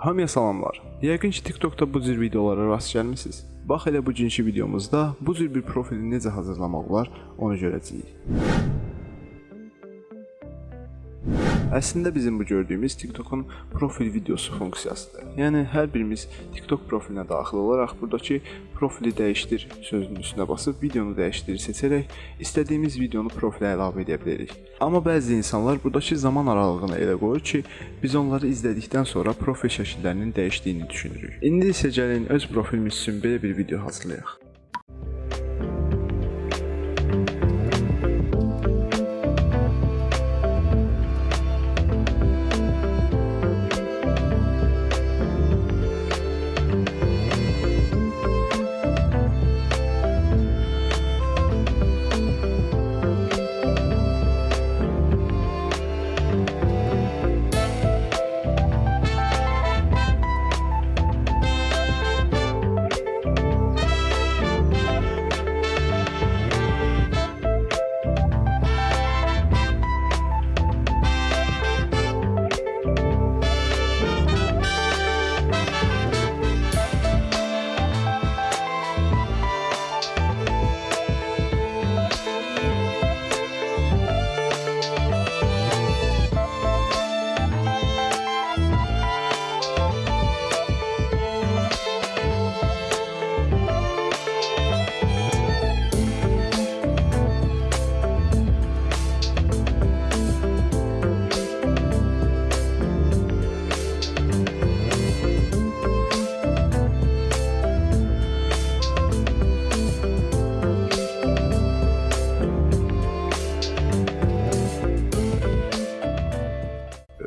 Hamıya salamlar. Yəqin ki, TikTokda bu cür videolara rast gəlmisiniz. Bax elə bugünkü videomuzda bu cür bir profili necə hazırlamaq olar, onu görəcəyik. Əslində bizim bu gördüyümüz TikTokun profil videosu funksiyasıdır. Yəni hər birimiz TikTok profilinə daxil olaraq burdakı profili dəyişdir sözünün üstünə basıb videonu dəyişdir seçərək istədiyimiz videonu profilə əlavə edə bilərik. Amma bəzi insanlar burdakı zaman aralığını elə qoyur ki, biz onları izlədikdən sonra profil şəkillərinin dəyişdiyini düşünürük. İndi isə gəlin öz profilimiz üçün belə bir video hazırlayaq.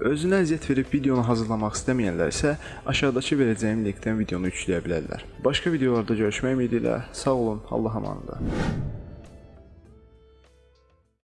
Özünə əziyyət verib videonu hazırlamaq istəməyənlər isə aşağıdakı verəcəyim linkdən videonu yükləyə bilərlər. Başqa videolarda görüşmək ümidi ilə sağ olun, Allah amanında.